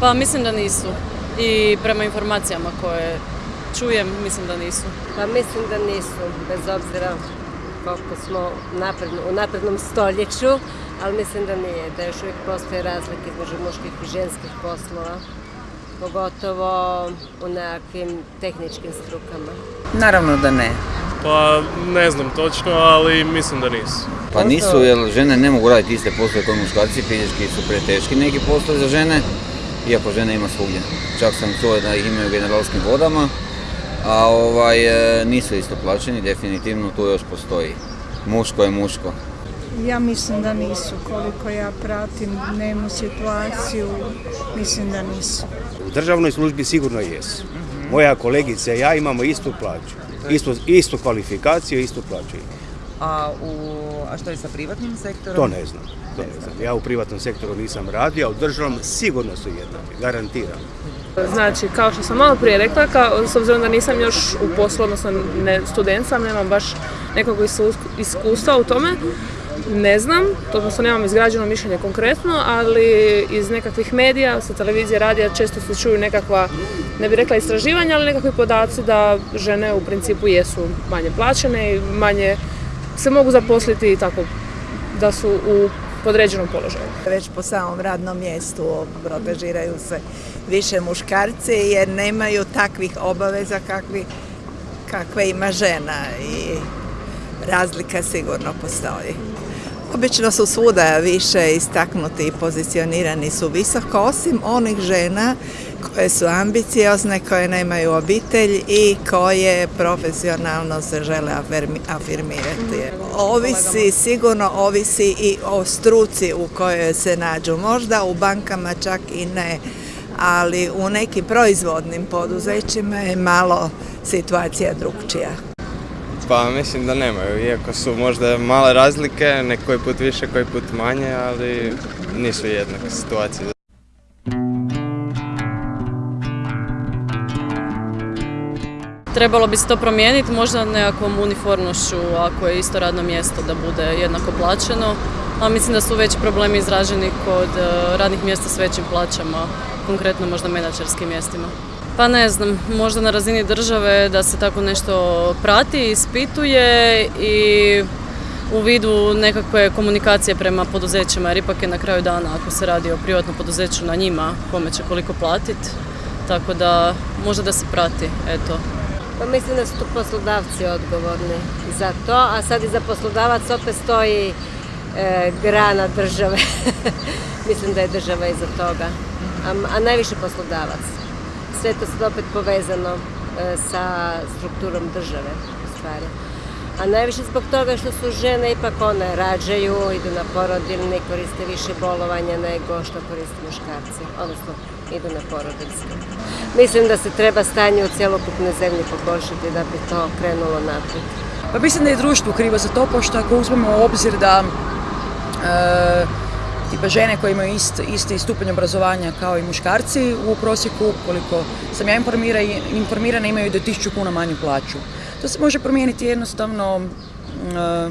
Pa mislim da nisu. I prema informacijama koje čujem, mislim da nisu. Pa mislim da nisu, bez obzira koliko smo u naprednom stoljeću, ali mislim da nije, da još uvijek postoje razlike između muških i ženskih poslova, pogotovo u nekakvim tehničkim strukama. Naravno da ne. Pa ne znam točno, ali mislim da nisu. Pa nisu, jer žene ne mogu raditi iste poslove kao muškarci, fizički su preteški neki poslovi za žene, iako žene ima svugdje. Čak sam čuo da ih imaju u generalskim vodama, a ovaj, e, nisu isto plaćeni, definitivno tu još postoji. Muško je muško. Ja mislim da nisu, koliko ja pratim dnevnu situaciju, mislim da nisu. U državnoj službi sigurno jesu. Moja kolegica i ja imamo istu plaću, istu, istu kvalifikaciju, istu plaću. A, u, a što je sa privatnim sektorom? To ne znam, to ne znam. Ja u privatnom sektoru nisam radio, a u državnom sigurno su jednake, garantiram. Znači, kao što sam malo prije rekla, kao, s obzirom da nisam još u poslu, odnosno ne, student sam, nemam baš nekog iskustva u tome, ne znam, odnosno nemam izgrađeno mišljenje konkretno, ali iz nekakvih medija, sa televizije, radija često se čuju nekakva, ne bih rekla istraživanja, ali nekakvi podaci da žene u principu jesu manje plaćene i manje se mogu zaposliti tako da su u podređenom položaju. Već po samom radnom mjestu protežiraju se više muškarci jer nemaju takvih obaveza kakvi, kakve ima žena i razlika sigurno postoji. Obično su svuda više istaknuti i pozicionirani su visoko, osim onih žena koje su ambiciozne, koje nemaju obitelj i koje profesionalno se žele afirmirati. Ovisi, sigurno ovisi i o struci u kojoj se nađu. Možda u bankama čak i ne, ali u nekim proizvodnim poduzećima je malo situacija drugčija. Pa mislim da nemaju, iako su možda male razlike, neki put više, koji put manje, ali nisu jednake situacije. Trebalo bi se to promijeniti, možda nekakvom uniformnošću, ako je isto radno mjesto da bude jednako plaćeno, a mislim da su već problemi izraženi kod e, radnih mjesta s većim plaćama, konkretno možda menadžerskim mjestima. Pa ne znam, možda na razini države da se tako nešto prati, ispituje i u vidu nekakve komunikacije prema poduzećima, jer ipak je na kraju dana ako se radi o privatnom poduzeću na njima, kome će koliko platiti, tako da možda da se prati, eto. Pa mislim da su tu poslodavci odgovorni za to, a sad i za poslodavac opet stoji e, grana države. mislim da je država iza toga, a, a najviše poslodavac sve to sad opet povezano e, sa strukturom države u stvari. A najviše zbog toga što su žene ipak one rađaju, idu na porodilni, koriste više bolovanja nego što koriste muškarci, odnosno idu na porodiljske. Mislim da se treba stanje u cjelokupnoj zemlji poboljšati da bi to krenulo naprijed. Pa mislim da je društvo krivo za to, pošto ako uzmemo obzir da e, tipa žene koje imaju isti stupanj obrazovanja kao i muškarci u prosjeku, koliko sam ja informirana, imaju do 1000 kuna manju plaću. To se može promijeniti jednostavno e,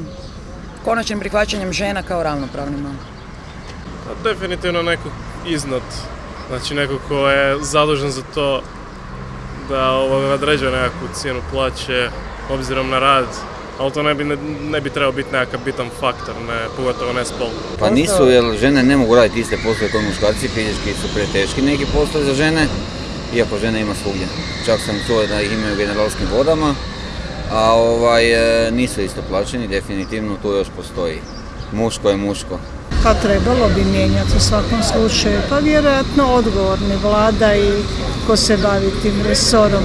konačnim prihvaćanjem žena kao ravnopravnima. Pa, definitivno neko iznad, znači neko ko je zadužen za to da određuje nekakvu cijenu plaće obzirom na rad ali to ne bi, ne, bi trebao biti nekakav bitan faktor, ne, pogotovo ne spol. Pa nisu, jer žene ne mogu raditi iste poslove kao muškarci, fizički su preteški neki poslovi za žene, iako žene ima svugdje. Čak sam čuo da ih imaju u generalskim vodama, a ovaj, e, nisu isto plaćeni, definitivno tu još postoji. Muško je muško. Pa trebalo bi mijenjati u svakom slučaju, pa vjerojatno odgovorni vlada i ko se bavi tim resorom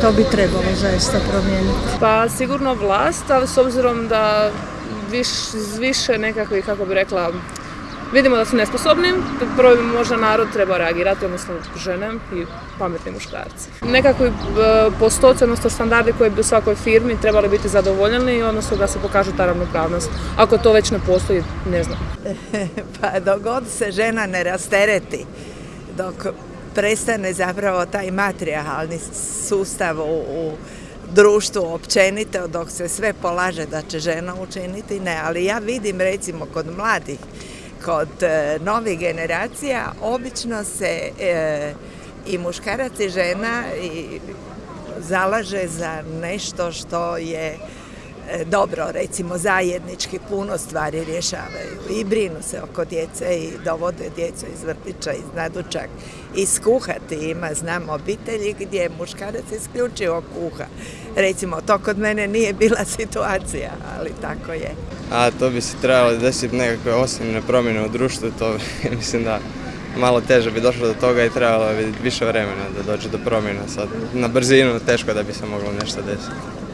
to bi trebalo zaista promijeniti. Pa sigurno vlast, ali s obzirom da viš, više nekakvi, kako bi rekla, vidimo da su nesposobni, prvo bi možda narod treba reagirati, odnosno žene i pametni muškarci. Nekakvi e, postoci, odnosno standardi koji bi u svakoj firmi trebali biti zadovoljeni, odnosno da se pokaže ta ravnopravnost. Ako to već ne postoji, ne znam. pa dok god se žena ne rastereti, dok prestane zapravo taj materijalni sustav u, društvu općenito dok se sve polaže da će žena učiniti, ne, ali ja vidim recimo kod mladih kod e, novih generacija obično se e, i muškarac i žena i zalaže za nešto što je dobro, recimo zajednički puno stvari rješavaju i brinu se oko djece i dovode djecu iz vrtića, iz nadučak i skuhati ima, znam obitelji gdje muškarac isključivo kuha. Recimo, to kod mene nije bila situacija, ali tako je. A to bi se trebalo desiti nekakve osnovne promjene u društvu, to mislim da malo teže bi došlo do toga i trebalo bi više vremena da dođe do promjena sad. Na brzinu teško da bi se moglo nešto desiti.